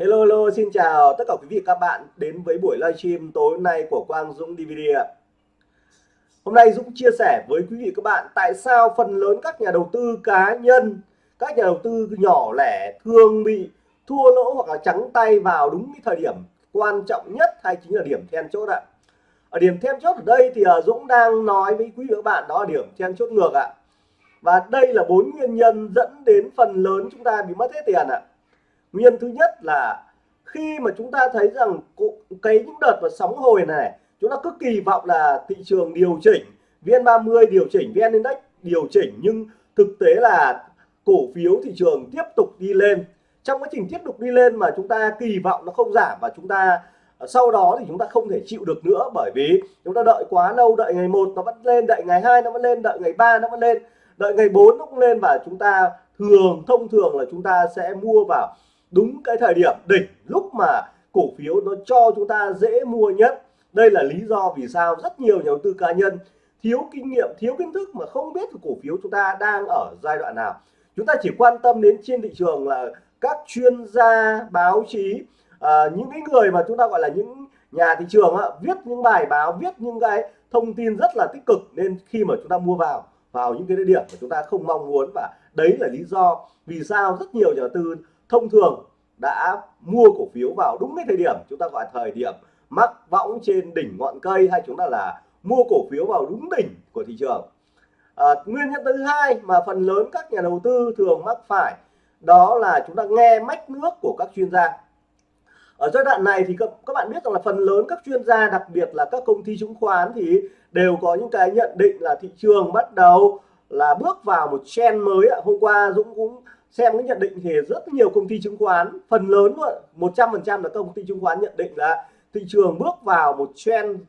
Hello hello xin chào tất cả quý vị các bạn đến với buổi livestream tối hôm nay của Quang Dũng DVD ạ. Hôm nay Dũng chia sẻ với quý vị các bạn tại sao phần lớn các nhà đầu tư cá nhân, các nhà đầu tư nhỏ lẻ thường bị thua lỗ hoặc là trắng tay vào đúng cái thời điểm quan trọng nhất hay chính là điểm then chốt ạ. Ở điểm then chốt ở đây thì à, Dũng đang nói với quý vị các bạn đó là điểm then chốt ngược ạ. Và đây là bốn nguyên nhân dẫn đến phần lớn chúng ta bị mất hết tiền ạ nguyên thứ nhất là khi mà chúng ta thấy rằng cái những đợt mà sóng hồi này, chúng ta cứ kỳ vọng là thị trường điều chỉnh, VN30 điều chỉnh, VN Index điều chỉnh, nhưng thực tế là cổ phiếu thị trường tiếp tục đi lên. Trong quá trình tiếp tục đi lên mà chúng ta kỳ vọng nó không giảm và chúng ta ờ, sau đó thì chúng ta không thể chịu được nữa bởi vì chúng ta đợi quá lâu, đợi ngày một nó vẫn lên, đợi ngày hai nó vẫn lên, đợi ngày ba nó vẫn lên, đợi ngày 4 nó cũng lên và chúng ta thường, thông thường là chúng ta sẽ mua vào đúng cái thời điểm đỉnh lúc mà cổ phiếu nó cho chúng ta dễ mua nhất. Đây là lý do vì sao rất nhiều nhà đầu tư cá nhân thiếu kinh nghiệm thiếu kiến thức mà không biết cổ phiếu chúng ta đang ở giai đoạn nào. Chúng ta chỉ quan tâm đến trên thị trường là các chuyên gia báo chí à, những cái người mà chúng ta gọi là những nhà thị trường á, viết những bài báo viết những cái thông tin rất là tích cực nên khi mà chúng ta mua vào vào những cái điểm mà chúng ta không mong muốn và đấy là lý do vì sao rất nhiều nhà đầu tư thông thường đã mua cổ phiếu vào đúng cái thời điểm chúng ta gọi thời điểm mắc võng trên đỉnh ngọn cây hay chúng ta là mua cổ phiếu vào đúng đỉnh của thị trường. À, nguyên nhân thứ hai mà phần lớn các nhà đầu tư thường mắc phải đó là chúng ta nghe mách nước của các chuyên gia. Ở giai đoạn này thì các, các bạn biết rằng là phần lớn các chuyên gia đặc biệt là các công ty chứng khoán thì đều có những cái nhận định là thị trường bắt đầu là bước vào một trend mới hôm qua Dũng cũng xem cái nhận định thì rất nhiều công ty chứng khoán, phần lớn luôn 100 phần trăm là công ty chứng khoán nhận định là thị trường bước vào một trend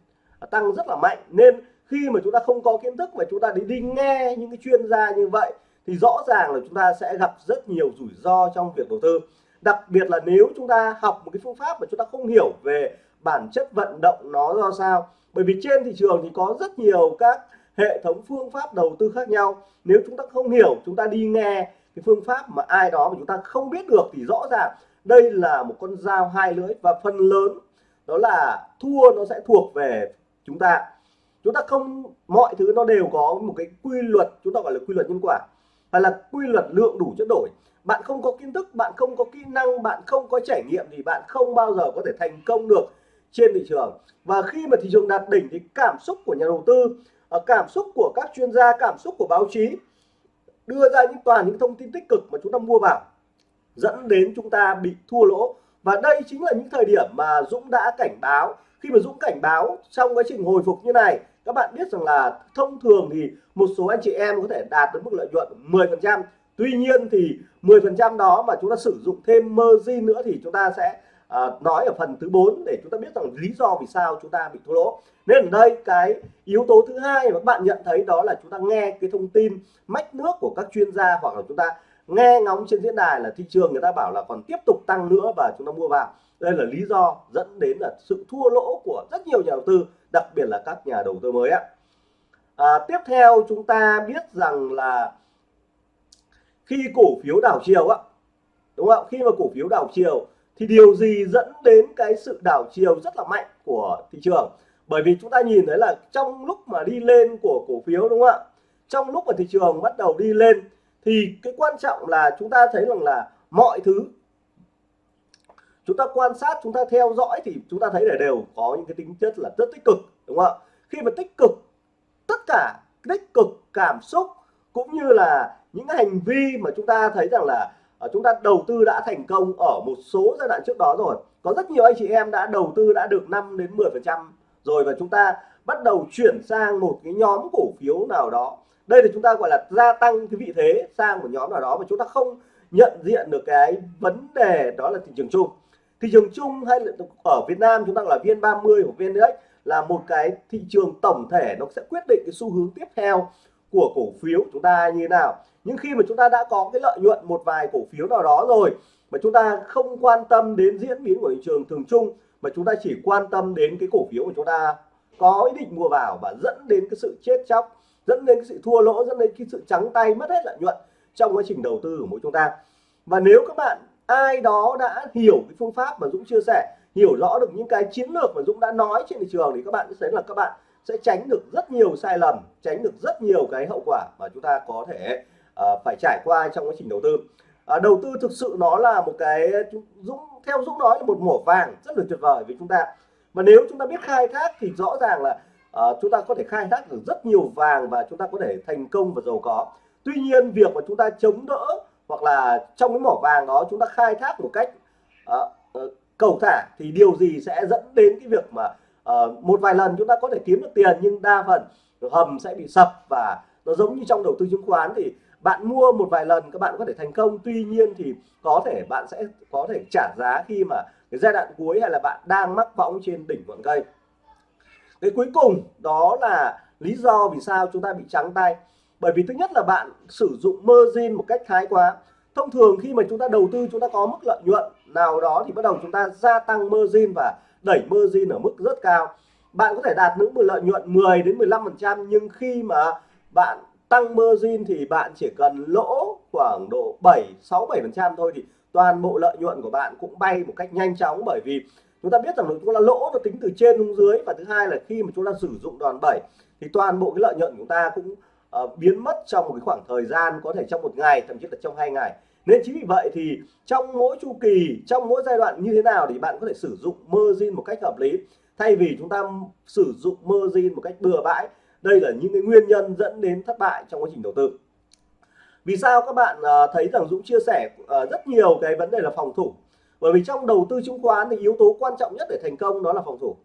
tăng rất là mạnh. Nên khi mà chúng ta không có kiến thức và chúng ta đi đi nghe những cái chuyên gia như vậy, thì rõ ràng là chúng ta sẽ gặp rất nhiều rủi ro trong việc đầu tư. Đặc biệt là nếu chúng ta học một cái phương pháp mà chúng ta không hiểu về bản chất vận động nó ra sao. Bởi vì trên thị trường thì có rất nhiều các hệ thống phương pháp đầu tư khác nhau. Nếu chúng ta không hiểu, chúng ta đi nghe cái phương pháp mà ai đó mà chúng ta không biết được thì rõ ràng đây là một con dao hai lưỡi và phần lớn đó là thua nó sẽ thuộc về chúng ta. Chúng ta không, mọi thứ nó đều có một cái quy luật, chúng ta gọi là quy luật nhân quả hay là quy luật lượng đủ chất đổi. Bạn không có kiến thức, bạn không có kỹ năng, bạn không có trải nghiệm thì bạn không bao giờ có thể thành công được trên thị trường. Và khi mà thị trường đạt đỉnh thì cảm xúc của nhà đầu tư ờ, cảm xúc của các chuyên gia, cảm xúc của báo chí đưa ra những toàn những thông tin tích cực mà chúng ta mua vào, dẫn đến chúng ta bị thua lỗ. Và đây chính là những thời điểm mà Dũng đã cảnh báo. Khi mà Dũng cảnh báo trong quá trình hồi phục như này, các bạn biết rằng là thông thường thì một số anh chị em có thể đạt được mức lợi nhuận 10% tuy nhiên thì 10% đó mà chúng ta sử dụng thêm margin nữa thì chúng ta sẽ Ờ, nói ở phần thứ 4 để chúng ta biết rằng lý do vì sao chúng ta bị thua lỗ. Nên ở đây cái yếu tố thứ hai mà các bạn nhận thấy đó là chúng ta nghe cái thông tin mách nước của các chuyên gia hoặc là chúng ta nghe ngóng trên diễn đàn là thị trường người ta bảo là còn tiếp tục tăng nữa và chúng ta mua vào. Đây là lý do dẫn đến là sự thua lỗ của rất nhiều nhà đầu tư đặc biệt là các nhà đầu tư mới ạ. À, tiếp theo chúng ta biết rằng là khi cổ phiếu đảo chiều á đúng không khi mà cổ phiếu đảo chiều thì điều gì dẫn đến cái sự đảo chiều rất là mạnh của thị trường? Bởi vì chúng ta nhìn thấy là trong lúc mà đi lên của cổ phiếu, đúng không ạ? Trong lúc mà thị trường bắt đầu đi lên, thì cái quan trọng là chúng ta thấy rằng là mọi thứ, chúng ta quan sát, chúng ta theo dõi thì chúng ta thấy là đều có những cái tính chất là rất tích cực, đúng không ạ? Khi mà tích cực, tất cả tích cực cảm xúc cũng như là những hành vi mà chúng ta thấy rằng là Ờ, chúng ta đầu tư đã thành công ở một số giai đoạn trước đó rồi. Có rất nhiều anh chị em đã đầu tư đã được 5 đến 10 phần trăm rồi và chúng ta bắt đầu chuyển sang một cái nhóm cổ phiếu nào đó. Đây là chúng ta gọi là gia tăng cái vị thế sang một nhóm nào đó mà chúng ta không nhận diện được cái vấn đề đó là thị trường chung. Thị trường chung hay là ở Việt Nam chúng ta là viên 30 của viên index là một cái thị trường tổng thể nó sẽ quyết định cái xu hướng tiếp theo của cổ phiếu chúng ta như thế nào nhưng khi mà chúng ta đã có cái lợi nhuận một vài cổ phiếu nào đó rồi, mà chúng ta không quan tâm đến diễn biến của thị trường thường chung, mà chúng ta chỉ quan tâm đến cái cổ phiếu của chúng ta có ý định mua vào và dẫn đến cái sự chết chóc, dẫn đến cái sự thua lỗ, dẫn đến cái sự trắng tay mất hết lợi nhuận trong quá trình đầu tư của mỗi chúng ta. Và nếu các bạn, ai đó đã hiểu cái phương pháp mà Dũng chia sẻ, hiểu rõ được những cái chiến lược mà Dũng đã nói trên thị trường, thì các bạn sẽ thấy là các bạn sẽ tránh được rất nhiều sai lầm, tránh được rất nhiều cái hậu quả mà chúng ta có thể uh, phải trải qua trong quá trình đầu tư. Uh, đầu tư thực sự nó là một cái Dũng theo Dũng nói là một mỏ vàng rất là tuyệt vời với chúng ta. Mà nếu chúng ta biết khai thác thì rõ ràng là uh, chúng ta có thể khai thác được rất nhiều vàng và chúng ta có thể thành công và giàu có. Tuy nhiên việc mà chúng ta chống đỡ hoặc là trong cái mỏ vàng đó chúng ta khai thác một cách uh, uh, cầu thả thì điều gì sẽ dẫn đến cái việc mà uh, một vài lần chúng ta có thể kiếm được tiền nhưng đa phần hầm sẽ bị sập và nó giống như trong đầu tư chứng khoán thì bạn mua một vài lần, các bạn có thể thành công. Tuy nhiên thì có thể bạn sẽ có thể trả giá khi mà cái giai đoạn cuối hay là bạn đang mắc võng trên đỉnh ngọn cây. Cái cuối cùng đó là lý do vì sao chúng ta bị trắng tay. Bởi vì thứ nhất là bạn sử dụng margin một cách thái quá. Thông thường khi mà chúng ta đầu tư, chúng ta có mức lợi nhuận nào đó thì bắt đầu chúng ta gia tăng margin và đẩy margin ở mức rất cao. Bạn có thể đạt những lợi nhuận 10 đến 15 phần trăm, nhưng khi mà bạn tăng margin thì bạn chỉ cần lỗ khoảng độ 7 6 7 phần trăm thôi thì toàn bộ lợi nhuận của bạn cũng bay một cách nhanh chóng. Bởi vì chúng ta biết rằng chúng ta lỗ nó tính từ trên xuống dưới và thứ hai là khi mà chúng ta sử dụng đòn bẩy thì toàn bộ cái lợi nhuận của chúng ta cũng uh, biến mất trong một cái khoảng thời gian có thể trong một ngày thậm chí là trong hai ngày. Nên chính vì vậy thì trong mỗi chu kỳ trong mỗi giai đoạn như thế nào thì bạn có thể sử dụng margin một cách hợp lý. Thay vì chúng ta sử dụng margin một cách bừa bãi đây là những cái nguyên nhân dẫn đến thất bại trong quá trình đầu tư. Vì sao các bạn à, thấy rằng Dũng chia sẻ à, rất nhiều cái vấn đề là phòng thủ? Bởi vì trong đầu tư chứng khoán thì yếu tố quan trọng nhất để thành công đó là phòng thủ.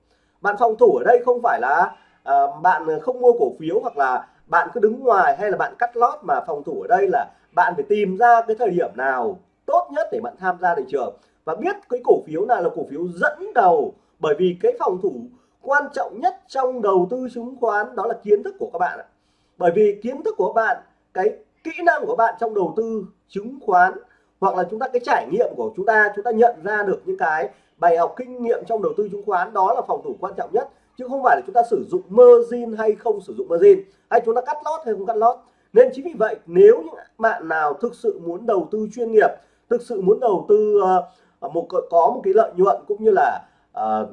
Bạn phòng thủ ở đây không phải là à, bạn không mua cổ phiếu hoặc là bạn cứ đứng ngoài hay là bạn cắt lót, mà phòng thủ ở đây là bạn phải tìm ra cái thời điểm nào tốt nhất để bạn tham gia thị trường. Và biết cái cổ phiếu nào là cổ phiếu dẫn đầu bởi vì cái phòng thủ quan trọng nhất trong đầu tư chứng khoán đó là kiến thức của các bạn ạ. Bởi vì kiến thức của bạn cái kỹ năng của bạn trong đầu tư chứng khoán hoặc là chúng ta cái trải nghiệm của chúng ta chúng ta nhận ra được những cái bài học kinh nghiệm trong đầu tư chứng khoán đó là phòng thủ quan trọng nhất. Chứ không phải là chúng ta sử dụng margin hay không sử dụng margin hay chúng ta cắt lót hay không cắt lót. Nên chính vì vậy nếu những bạn nào thực sự muốn đầu tư chuyên nghiệp thực sự muốn đầu tư uh, một có một cái lợi nhuận cũng như là uh,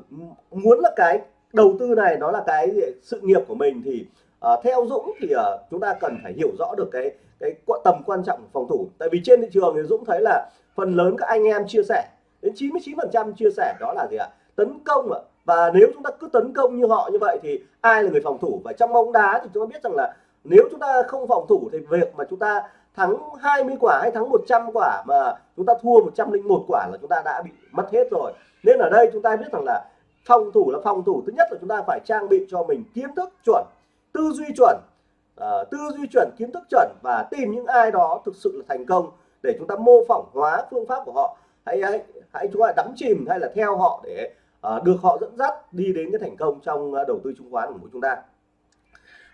muốn là cái đầu tư này nó là cái sự nghiệp của mình thì uh, theo Dũng thì uh, chúng ta cần phải hiểu rõ được cái cái tầm quan trọng của phòng thủ. Tại vì trên thị trường thì Dũng thấy là phần lớn các anh em chia sẻ đến 99% chia sẻ đó là gì ạ? Tấn công ạ. Và nếu chúng ta cứ tấn công như họ như vậy thì ai là người phòng thủ? Và trong bóng đá thì chúng ta biết rằng là nếu chúng ta không phòng thủ thì việc mà chúng ta thắng 20 quả hay thắng 100 quả mà chúng ta thua 101 quả là chúng ta đã bị mất hết rồi. Nên ở đây chúng ta biết rằng là phòng thủ là phòng thủ. Thứ nhất là chúng ta phải trang bị cho mình kiến thức chuẩn tư duy chuẩn uh, tư duy chuẩn kiến thức chuẩn và tìm những ai đó thực sự là thành công để chúng ta mô phỏng hóa phương pháp của họ. Hãy hãy, hãy chúng ta đắm chìm hay là theo họ để uh, được họ dẫn dắt đi đến cái thành công trong uh, đầu tư chứng khoán của chúng ta.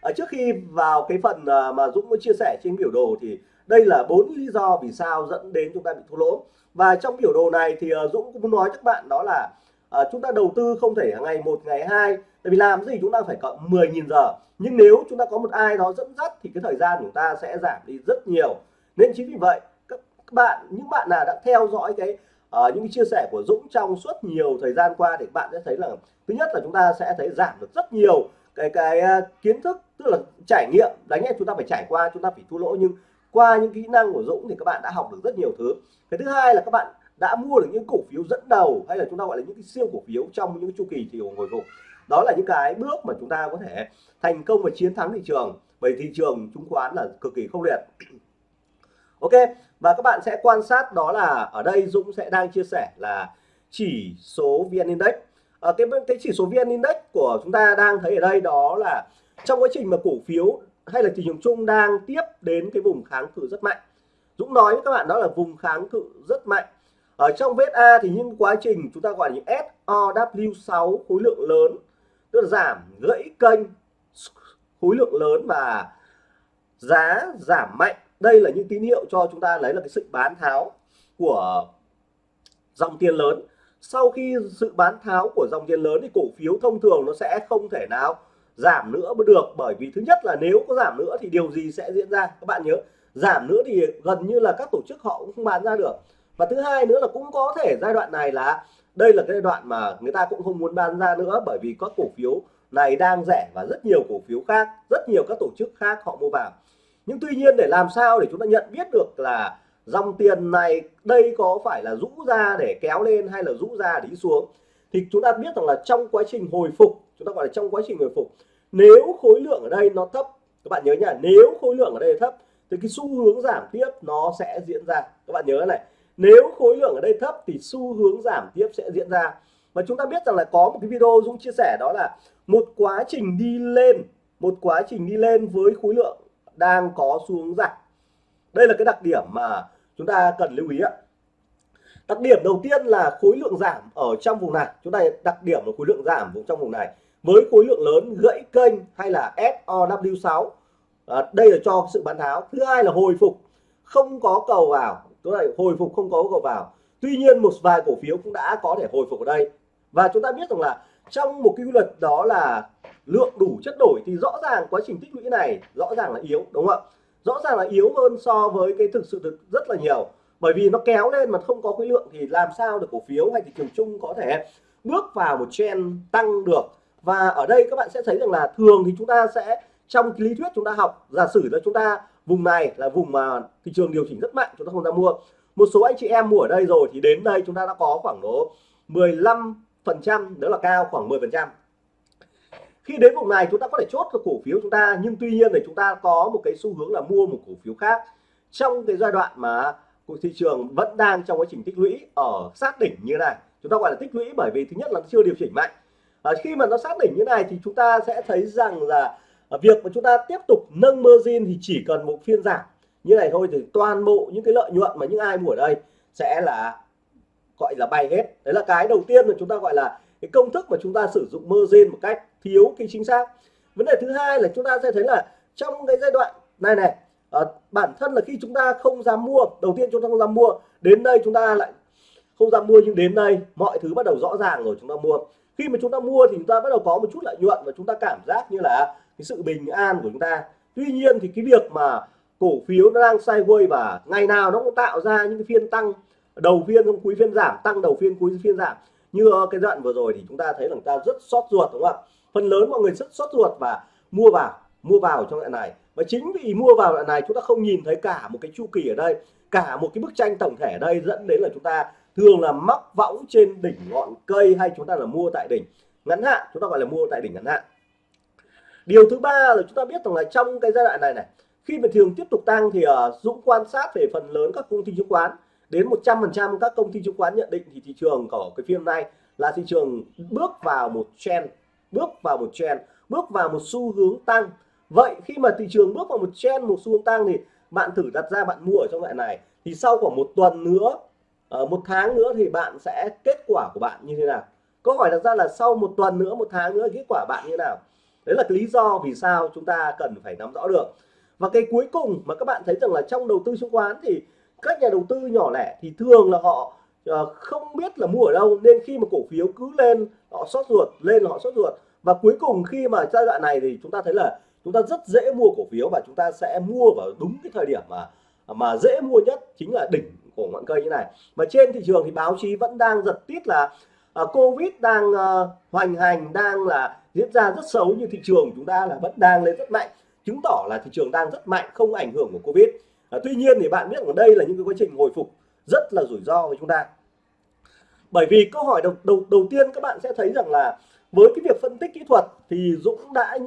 Ở trước khi vào cái phần uh, mà Dũng có chia sẻ trên biểu đồ thì đây là bốn lý do vì sao dẫn đến chúng ta bị thua lỗ. Và trong biểu đồ này thì uh, Dũng cũng muốn nói các bạn đó là à, chúng ta đầu tư không thể ngày một ngày hai tại vì làm gì chúng ta phải cộng 10.000 giờ. Nhưng nếu chúng ta có một ai đó dẫn dắt thì cái thời gian chúng ta sẽ giảm đi rất nhiều. Nên chính vì vậy các bạn những bạn nào đã theo dõi cái uh, những cái chia sẻ của Dũng trong suốt nhiều thời gian qua thì bạn sẽ thấy là thứ nhất là chúng ta sẽ thấy giảm được rất nhiều cái cái uh, kiến thức tức là trải nghiệm. Đánh nghe chúng ta phải trải qua chúng ta phải thua lỗ nhưng qua những kỹ năng của Dũng thì các bạn đã học được rất nhiều thứ. Cái thứ hai là các bạn đã mua được những cổ phiếu dẫn đầu hay là chúng ta gọi là những cái siêu cổ phiếu trong những chu kỳ thị trường hồi phục. Đó là những cái bước mà chúng ta có thể thành công và chiến thắng thị trường. Bởi thị trường chứng khoán là cực kỳ khốc liệt. Ok và các bạn sẽ quan sát đó là ở đây Dũng sẽ đang chia sẻ là chỉ số VN Index. À, cái cái chỉ số VN Index của chúng ta đang thấy ở đây đó là trong quá trình mà cổ phiếu hay là thị trường chung đang tiếp đến cái vùng kháng cự rất mạnh. Dũng nói với các bạn đó là vùng kháng cự rất mạnh ở trong vết A thì những quá trình chúng ta gọi là những SOW6 khối lượng lớn, tức là giảm gãy kênh, khối lượng lớn và giá giảm mạnh. Đây là những tín hiệu cho chúng ta lấy là cái sự bán tháo của dòng tiền lớn. Sau khi sự bán tháo của dòng tiền lớn thì cổ phiếu thông thường nó sẽ không thể nào giảm nữa mới được, bởi vì thứ nhất là nếu có giảm nữa thì điều gì sẽ diễn ra? Các bạn nhớ, giảm nữa thì gần như là các tổ chức họ cũng không bán ra được và thứ hai nữa là cũng có thể giai đoạn này là đây là cái giai đoạn mà người ta cũng không muốn bán ra nữa bởi vì các cổ phiếu này đang rẻ và rất nhiều cổ phiếu khác, rất nhiều các tổ chức khác họ mua vào. Nhưng tuy nhiên để làm sao để chúng ta nhận biết được là dòng tiền này đây có phải là rũ ra để kéo lên hay là rũ ra để đi xuống, thì chúng ta biết rằng là trong quá trình hồi phục, chúng ta gọi là trong quá trình hồi phục, nếu khối lượng ở đây nó thấp, các bạn nhớ nhá nếu khối lượng ở đây thấp, thì cái xu hướng giảm tiếp nó sẽ diễn ra. Các bạn nhớ này nếu khối lượng ở đây thấp thì xu hướng giảm tiếp sẽ diễn ra. Và chúng ta biết rằng là có một cái video Dũng chia sẻ đó là một quá trình đi lên một quá trình đi lên với khối lượng đang có xu hướng giảm. Đây là cái đặc điểm mà chúng ta cần lưu ý ạ. Đặc điểm đầu tiên là khối lượng giảm ở trong vùng này. Chúng ta đặc điểm là khối lượng giảm vùng trong vùng này với khối lượng lớn gãy kênh hay là SOW6 à, đây là cho sự bán tháo. Thứ hai là hồi phục. Không có cầu vào chúng ta hồi phục không có cầu vào. Tuy nhiên, một vài cổ phiếu cũng đã có thể hồi phục ở đây. Và chúng ta biết rằng là trong một cái quy luật đó là lượng đủ chất đổi thì rõ ràng quá trình tích lũy này rõ ràng là yếu, đúng không ạ? Rõ ràng là yếu hơn so với cái thực sự thực rất là nhiều. Bởi vì nó kéo lên mà không có khối lượng thì làm sao được cổ phiếu hay thị trường chung có thể bước vào một trend tăng được? Và ở đây các bạn sẽ thấy rằng là thường thì chúng ta sẽ, trong lý thuyết chúng ta học, giả sử là chúng ta vùng này là vùng mà thị trường điều chỉnh rất mạnh chúng ta không ra mua. Một số anh chị em mua ở đây rồi thì đến đây chúng ta đã có khoảng độ 15 phần trăm đó là cao khoảng 10 phần trăm. Khi đến vùng này chúng ta có thể chốt được cổ phiếu chúng ta nhưng tuy nhiên thì chúng ta có một cái xu hướng là mua một cổ phiếu khác. Trong cái giai đoạn mà thị trường vẫn đang trong quá trình tích lũy ở sát đỉnh như này chúng ta gọi là tích lũy bởi vì thứ nhất là chưa điều chỉnh mạnh. À, khi mà nó sát đỉnh như này thì chúng ta sẽ thấy rằng là việc mà chúng ta tiếp tục nâng margin thì chỉ cần một phiên giảm như này thôi thì toàn bộ những cái lợi nhuận mà những ai mua ở đây sẽ là gọi là bay hết đấy là cái đầu tiên mà chúng ta gọi là cái công thức mà chúng ta sử dụng margin một cách thiếu cái chính xác vấn đề thứ hai là chúng ta sẽ thấy là trong cái giai đoạn này này à, bản thân là khi chúng ta không dám mua đầu tiên chúng ta không dám mua đến đây chúng ta lại không dám mua nhưng đến đây mọi thứ bắt đầu rõ ràng rồi chúng ta mua khi mà chúng ta mua thì chúng ta bắt đầu có một chút lợi nhuận và chúng ta cảm giác như là cái sự bình an của chúng ta. Tuy nhiên thì cái việc mà cổ phiếu nó đang sideways và ngày nào nó cũng tạo ra những cái phiên tăng, đầu phiên trong cuối phiên giảm, tăng đầu phiên cuối phiên giảm. Như cái đoạn vừa rồi thì chúng ta thấy là người ta rất sót ruột, đúng không ạ? Phần lớn mọi người rất sót ruột và mua vào mua vào trong đoạn này. Và chính vì mua vào đoạn này, chúng ta không nhìn thấy cả một cái chu kỳ ở đây, cả một cái bức tranh tổng thể ở đây dẫn đến là chúng ta thường là mắc võng trên đỉnh ngọn cây hay chúng ta là mua tại đỉnh ngắn hạn. Chúng ta gọi là mua tại đỉnh ngắn hạn điều thứ ba là chúng ta biết rằng là trong cái giai đoạn này này khi mà thường tiếp tục tăng thì uh, Dũng quan sát về phần lớn các công ty chứng khoán. Đến 100% các công ty chứng khoán nhận định thì thị trường của cái phiên này là thị trường bước vào một trend bước vào một trend bước vào một xu hướng tăng. Vậy khi mà thị trường bước vào một trend một xu hướng tăng thì bạn thử đặt ra bạn mua ở trong loại này. Thì sau khoảng một tuần nữa ờ, một tháng nữa thì bạn sẽ kết quả của bạn như thế nào? Câu hỏi đặt ra là sau một tuần nữa một tháng nữa kết quả bạn như thế nào? Đấy là cái lý do vì sao chúng ta cần phải nắm rõ được. Và cái cuối cùng mà các bạn thấy rằng là trong đầu tư chứng khoán thì các nhà đầu tư nhỏ lẻ thì thường là họ ờ, không biết là mua ở đâu nên khi mà cổ phiếu cứ lên họ sót ruột lên họ sót ruột. Và cuối cùng khi mà giai đoạn này thì chúng ta thấy là chúng ta rất dễ mua cổ phiếu và chúng ta sẽ mua vào đúng cái thời điểm mà mà dễ mua nhất chính là đỉnh của ngọn cây như này. Mà trên thị trường thì báo chí vẫn đang giật tít là uh, covid đang uh, hoành hành đang là diễn ra rất xấu như thị trường chúng ta là vẫn đang lên rất mạnh chứng tỏ là thị trường đang rất mạnh không ảnh hưởng của covid. À, tuy nhiên thì bạn biết ở đây là những cái quá trình hồi phục rất là rủi ro với chúng ta. Bởi vì câu hỏi đầu đầu đầu tiên các bạn sẽ thấy rằng là với cái việc phân tích kỹ thuật thì Dũng đã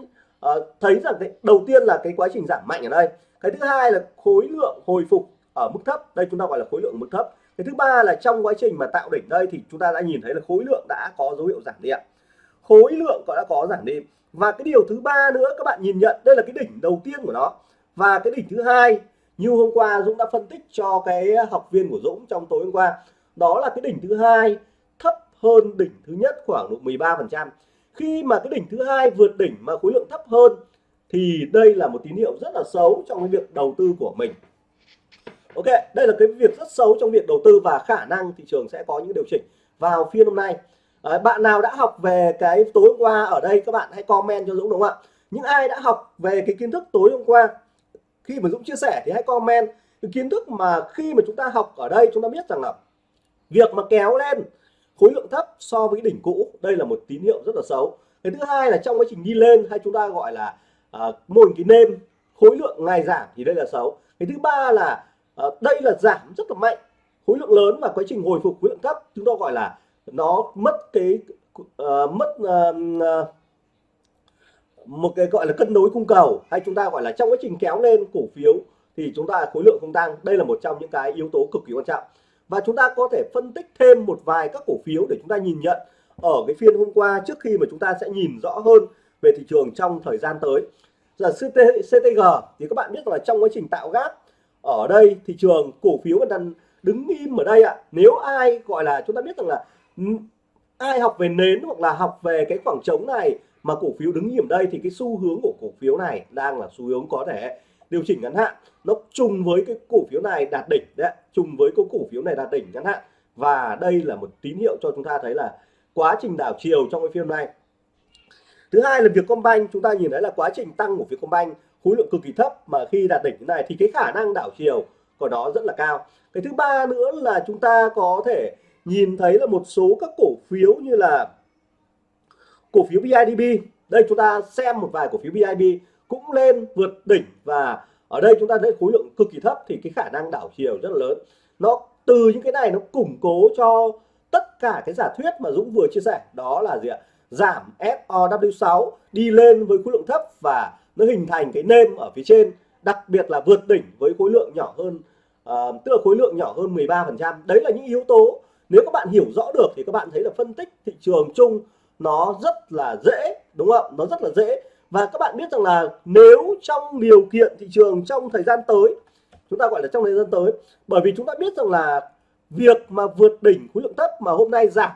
uh, thấy rằng cái đầu tiên là cái quá trình giảm mạnh ở đây. Cái thứ hai là khối lượng hồi phục ở mức thấp. Đây chúng ta gọi là khối lượng mức thấp. Cái thứ ba là trong quá trình mà tạo đỉnh đây thì chúng ta đã nhìn thấy là khối lượng đã có dấu hiệu giảm đi ạ khối lượng có đã có giảm đi. Và cái điều thứ ba nữa, các bạn nhìn nhận, đây là cái đỉnh đầu tiên của nó. Và cái đỉnh thứ hai, như hôm qua Dũng đã phân tích cho cái học viên của Dũng trong tối hôm qua, đó là cái đỉnh thứ hai, thấp hơn đỉnh thứ nhất khoảng độ 13% khi mà cái đỉnh thứ hai vượt đỉnh mà khối lượng thấp hơn, thì đây là một tín hiệu rất là xấu trong cái việc đầu tư của mình. Ok, đây là cái việc rất xấu trong việc đầu tư và khả năng thị trường sẽ có những điều chỉnh vào phiên hôm nay. Đấy, bạn nào đã học về cái tối hôm qua ở đây các bạn hãy comment cho Dũng đúng không ạ? Những ai đã học về cái kiến thức tối hôm qua khi mà Dũng chia sẻ thì hãy comment cái kiến thức mà khi mà chúng ta học ở đây chúng ta biết rằng là việc mà kéo lên khối lượng thấp so với đỉnh cũ đây là một tín hiệu rất là xấu. Cái thứ hai là trong quá trình đi lên hay chúng ta gọi là uh, mô hình cái nêm khối lượng ngày giảm thì đây là xấu. Cái thứ ba là uh, đây là giảm rất là mạnh khối lượng lớn và quá trình hồi phục khối lượng thấp chúng ta gọi là nó mất cái uh, mất uh, một cái gọi là cân đối cung cầu hay chúng ta gọi là trong quá trình kéo lên cổ phiếu thì chúng ta khối lượng không tăng. Đây là một trong những cái yếu tố cực kỳ quan trọng. Và chúng ta có thể phân tích thêm một vài các cổ phiếu để chúng ta nhìn nhận ở cái phiên hôm qua trước khi mà chúng ta sẽ nhìn rõ hơn về thị trường trong thời gian tới. Giờ CTG thì các bạn biết là trong quá trình tạo gáp ở đây thị trường cổ phiếu vẫn đang đứng im ở đây ạ. Nếu ai gọi là chúng ta biết rằng là ai học về nến hoặc là học về cái khoảng trống này mà cổ phiếu đứng điểm đây thì cái xu hướng của cổ phiếu này đang là xu hướng có thể điều chỉnh ngắn hạn. Nó trùng với cái cổ phiếu này đạt đỉnh đấy trùng với cái cổ phiếu này đạt đỉnh ngắn hạn. Và đây là một tín hiệu cho chúng ta thấy là quá trình đảo chiều trong cái phiên này. Thứ hai là việc Vietcombank, chúng ta nhìn thấy là quá trình tăng của việc Vietcombank, khối lượng cực kỳ thấp mà khi đạt đỉnh này thì cái khả năng đảo chiều của nó rất là cao. Cái thứ ba nữa là chúng ta có thể nhìn thấy là một số các cổ phiếu như là cổ phiếu BIDB đây chúng ta xem một vài cổ phiếu BIDB cũng lên vượt đỉnh và ở đây chúng ta thấy khối lượng cực kỳ thấp thì cái khả năng đảo chiều rất là lớn. Nó từ những cái này nó củng cố cho tất cả cái giả thuyết mà Dũng vừa chia sẻ. Đó là gì ạ? Giảm FOW6 đi lên với khối lượng thấp và nó hình thành cái nêm ở phía trên đặc biệt là vượt đỉnh với khối lượng nhỏ hơn uh, tức là khối lượng nhỏ hơn 13% đấy là những yếu tố nếu các bạn hiểu rõ được thì các bạn thấy là phân tích thị trường chung nó rất là dễ, đúng không nó rất là dễ. Và các bạn biết rằng là nếu trong điều kiện thị trường trong thời gian tới, chúng ta gọi là trong thời gian tới, bởi vì chúng ta biết rằng là việc mà vượt đỉnh khối lượng thấp mà hôm nay giảm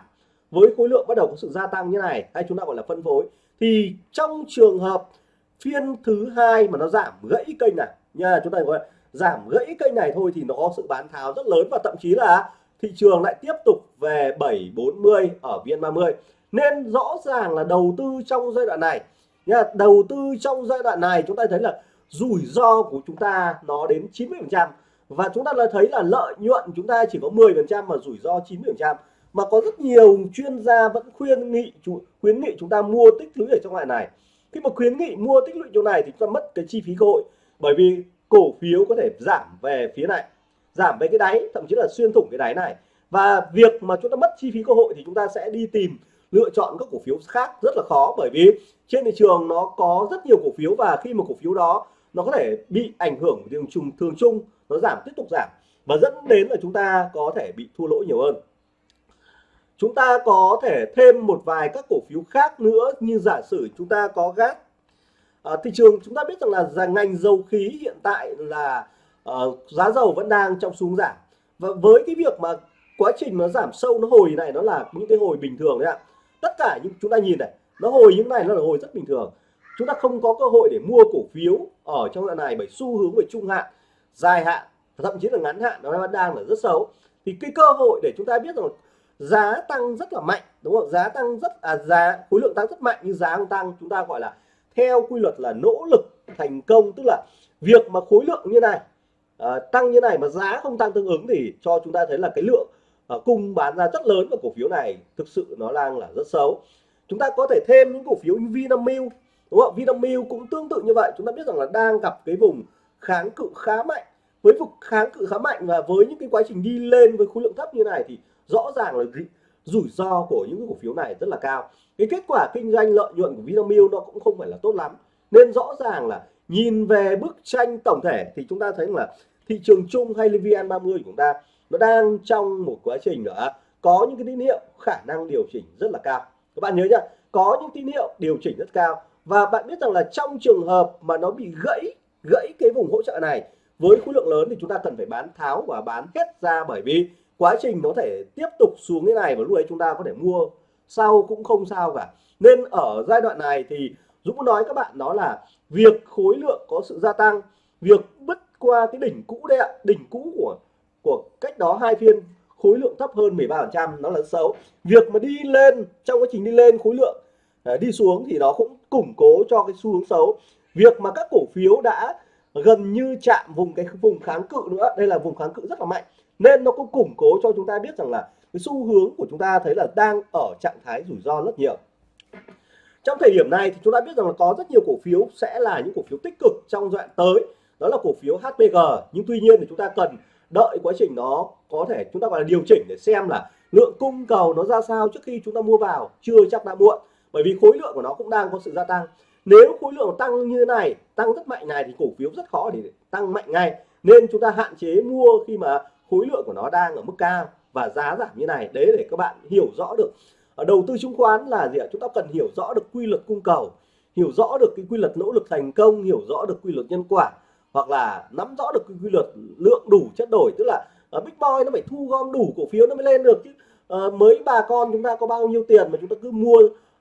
với khối lượng bắt đầu có sự gia tăng như này, hay chúng ta gọi là phân phối, thì trong trường hợp phiên thứ hai mà nó giảm gãy kênh này, nha, chúng ta gọi là giảm gãy kênh này thôi thì nó có sự bán tháo rất lớn và thậm chí là thị trường lại tiếp tục về 740 ở viên 30 nên rõ ràng là đầu tư trong giai đoạn này, nha, đầu tư trong giai đoạn này chúng ta thấy là rủi ro của chúng ta nó đến 90 phần trăm. Và chúng ta đã thấy là lợi nhuận chúng ta chỉ có 10 phần trăm mà rủi ro 90 phần trăm. Mà có rất nhiều chuyên gia vẫn khuyên nghị khuyến nghị chúng ta mua tích lũy ở trong loại này. Khi mà khuyến nghị mua tích lũy chỗ này thì chúng ta mất cái chi phí cơ hội, bởi vì cổ phiếu có thể giảm về phía này giảm về cái đáy thậm chí là xuyên thủng cái đáy này. Và việc mà chúng ta mất chi phí cơ hội thì chúng ta sẽ đi tìm lựa chọn các cổ phiếu khác rất là khó bởi vì trên thị trường nó có rất nhiều cổ phiếu và khi mà cổ phiếu đó nó có thể bị ảnh hưởng của thường chung thường chung nó giảm tiếp tục giảm. Và dẫn đến là chúng ta có thể bị thua lỗ nhiều hơn. Chúng ta có thể thêm một vài các cổ phiếu khác nữa như giả sử chúng ta có gas. À, thị trường chúng ta biết rằng là ngành dầu khí hiện tại là uh, giá dầu vẫn đang trong xuống giảm. Và với cái việc mà quá trình nó giảm sâu nó hồi này nó là những cái hồi bình thường đấy ạ. Tất cả những chúng ta nhìn này nó hồi những này nó là hồi rất bình thường. Chúng ta không có cơ hội để mua cổ phiếu ở trong đoạn này bởi xu hướng về trung hạn dài hạn thậm chí là ngắn hạn nó vẫn đang là rất xấu. Thì cái cơ hội để chúng ta biết rằng giá tăng rất là mạnh đúng không? Giá tăng rất à giá khối lượng tăng rất mạnh nhưng giá không tăng chúng ta gọi là theo quy luật là nỗ lực thành công. Tức là việc mà khối lượng như này à, tăng như này mà giá không tăng tương ứng thì cho chúng ta thấy là cái lượng à, cung bán ra rất lớn của cổ phiếu này thực sự nó đang là rất xấu. Chúng ta có thể thêm những cổ phiếu như Vinamilk đúng không? Vinamilk cũng tương tự như vậy. Chúng ta biết rằng là đang gặp cái vùng kháng cự khá mạnh. Với vực kháng cự khá mạnh và với những cái quá trình đi lên với khối lượng thấp như này thì rõ ràng là rủi ro của những cổ phiếu này rất là cao. Cái kết quả kinh doanh lợi nhuận của Vinamilk nó cũng không phải là tốt lắm. Nên rõ ràng là nhìn về bức tranh tổng thể thì chúng ta thấy là thị trường chung hay VN30 của chúng ta, nó đang trong một quá trình nữa. Có những cái tín hiệu khả năng điều chỉnh rất là cao. Các bạn nhớ nhá, có những tín hiệu điều chỉnh rất cao. Và bạn biết rằng là trong trường hợp mà nó bị gãy gãy cái vùng hỗ trợ này, với khối lượng lớn thì chúng ta cần phải bán tháo và bán hết ra bởi vì quá trình nó thể tiếp tục xuống cái này và lúc ấy chúng ta có thể mua sau cũng không sao cả. Nên ở giai đoạn này thì Dũng nói các bạn đó là việc khối lượng có sự gia tăng, việc bất qua cái đỉnh cũ đây ạ. Đỉnh cũ của của cách đó hai phiên, khối lượng thấp hơn 13% nó là xấu. Việc mà đi lên, trong quá trình đi lên khối lượng à, đi xuống thì nó cũng củng cố cho cái xu hướng xấu. Việc mà các cổ phiếu đã gần như chạm vùng cái vùng kháng cự nữa, đây là vùng kháng cự rất là mạnh, nên nó cũng củng cố cho chúng ta biết rằng là cái xu hướng của chúng ta thấy là đang ở trạng thái rủi ro rất nhiều. Trong thời điểm này thì chúng ta biết rằng là có rất nhiều cổ phiếu sẽ là những cổ phiếu tích cực trong giai đoạn tới đó là cổ phiếu HPG nhưng tuy nhiên thì chúng ta cần đợi quá trình nó có thể chúng ta gọi là điều chỉnh để xem là lượng cung cầu nó ra sao trước khi chúng ta mua vào. Chưa chắc đã muộn, bởi vì khối lượng của nó cũng đang có sự gia tăng. Nếu khối lượng tăng như thế này, tăng rất mạnh này thì cổ phiếu rất khó để tăng mạnh ngay. Nên chúng ta hạn chế mua khi mà khối lượng của nó đang ở mức cao và giá giảm như này. Đấy để các bạn hiểu rõ được. Ở đầu tư chứng khoán là gì ạ? Chúng ta cần hiểu rõ được quy luật cung cầu, hiểu rõ được cái quy luật nỗ lực thành công, hiểu rõ được quy luật nhân quả hoặc là nắm rõ được quy luật lượng đủ chất đổi tức là ở Big Boy nó phải thu gom đủ cổ phiếu nó mới lên được chứ. À, mới bà con chúng ta có bao nhiêu tiền mà chúng ta cứ mua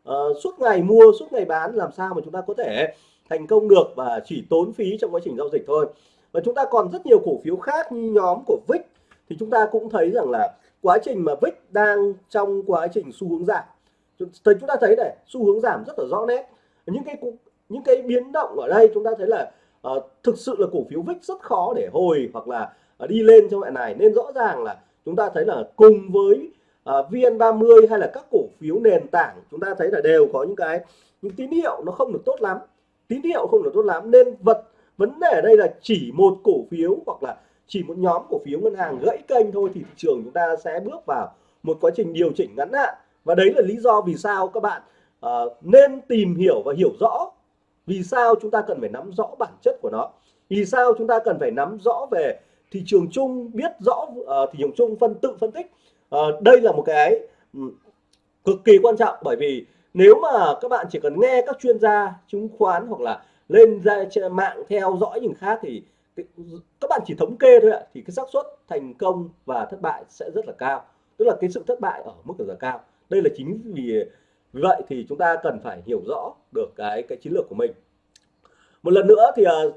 uh, suốt ngày mua suốt ngày bán làm sao mà chúng ta có thể thành công được và chỉ tốn phí trong quá trình giao dịch thôi. Và chúng ta còn rất nhiều cổ phiếu khác như nhóm của VIX thì chúng ta cũng thấy rằng là quá trình mà VIX đang trong quá trình xu hướng giảm. Thì chúng ta thấy này xu hướng giảm rất là rõ nét. Những cái những cái biến động ở đây chúng ta thấy là uh, thực sự là cổ phiếu VIX rất khó để hồi hoặc là uh, đi lên trong loại này. Nên rõ ràng là chúng ta thấy là cùng với ờ, uh, VN30 hay là các cổ phiếu nền tảng chúng ta thấy là đều có những cái những tín hiệu nó không được tốt lắm. Tín hiệu không được tốt lắm. Nên vật vấn đề ở đây là chỉ một cổ phiếu hoặc là chỉ một nhóm cổ phiếu ngân hàng gãy kênh thôi thì thị trường chúng ta sẽ bước vào một quá trình điều chỉnh ngắn hạn. Và đấy là lý do vì sao các bạn uh, nên tìm hiểu và hiểu rõ vì sao chúng ta cần phải nắm rõ bản chất của nó? Vì sao chúng ta cần phải nắm rõ về thị trường chung biết rõ uh, thị trường chung phân tự phân tích? Uh, đây là một cái um, cực kỳ quan trọng bởi vì nếu mà các bạn chỉ cần nghe các chuyên gia chứng khoán hoặc là lên ra trên mạng theo dõi những khác thì các bạn chỉ thống kê thôi ạ thì cái xác suất thành công và thất bại sẽ rất là cao. Tức là cái sự thất bại ở mức rất là cao. Đây là chính vì vì vậy thì chúng ta cần phải hiểu rõ được cái cái chiến lược của mình. Một lần nữa thì uh,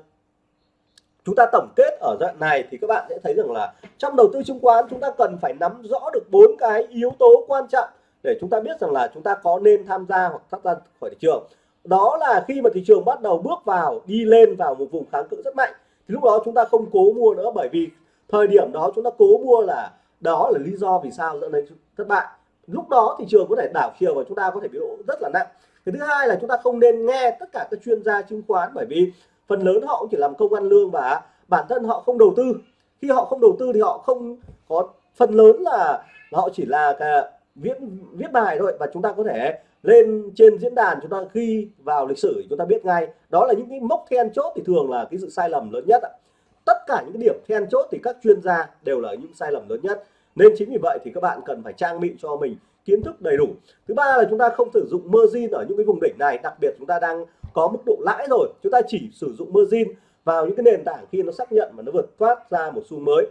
chúng ta tổng kết ở đoạn này thì các bạn sẽ thấy rằng là trong đầu tư chứng khoán chúng ta cần phải nắm rõ được bốn cái yếu tố quan trọng để chúng ta biết rằng là chúng ta có nên tham gia hoặc thoát ra khỏi thị trường. Đó là khi mà thị trường bắt đầu bước vào đi lên vào một vùng kháng cự rất mạnh thì lúc đó chúng ta không cố mua nữa bởi vì thời điểm đó chúng ta cố mua là đó là lý do vì sao dẫn đến thất bại lúc đó thị trường có thể đảo chiều và chúng ta có thể bị lỗ rất là nặng. Cái thứ hai là chúng ta không nên nghe tất cả các chuyên gia chứng khoán bởi vì phần lớn họ cũng chỉ làm công ăn lương và bản thân họ không đầu tư. Khi họ không đầu tư thì họ không có phần lớn là, là họ chỉ là cả viết viết bài thôi và chúng ta có thể lên trên diễn đàn chúng ta ghi vào lịch sử chúng ta biết ngay. Đó là những cái mốc then chốt thì thường là cái sự sai lầm lớn nhất tất cả những cái điểm then chốt thì các chuyên gia đều là những sai lầm lớn nhất nên chính vì vậy thì các bạn cần phải trang bị cho mình kiến thức đầy đủ. Thứ ba là chúng ta không sử dụng margin ở những cái vùng đỉnh này đặc biệt chúng ta đang có mức độ lãi rồi. Chúng ta chỉ sử dụng margin vào những cái nền tảng khi nó xác nhận mà nó vượt thoát ra một xu mới.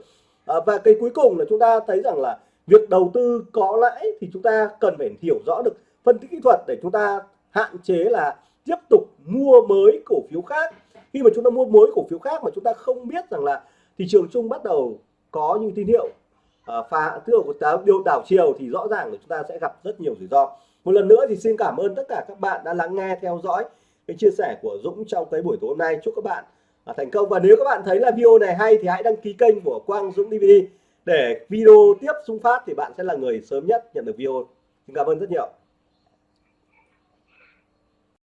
À, và cái cuối cùng là chúng ta thấy rằng là việc đầu tư có lãi thì chúng ta cần phải hiểu rõ được phân tích kỹ thuật để chúng ta hạn chế là tiếp tục mua mới cổ phiếu khác. Khi mà chúng ta mua mới cổ phiếu khác mà chúng ta không biết rằng là thị trường chung bắt đầu có những tín hiệu Ờ, pha phá tức là điều đảo chiều thì rõ ràng là chúng ta sẽ gặp rất nhiều rủi ro. Một lần nữa thì xin cảm ơn tất cả các bạn đã lắng nghe, theo dõi cái chia sẻ của Dũng trong cái buổi tối hôm nay. Chúc các bạn à, thành công. Và nếu các bạn thấy là video này hay thì hãy đăng ký kênh của Quang Dũng DVD để video tiếp xung phát thì bạn sẽ là người sớm nhất nhận được video. Xin cảm ơn rất nhiều.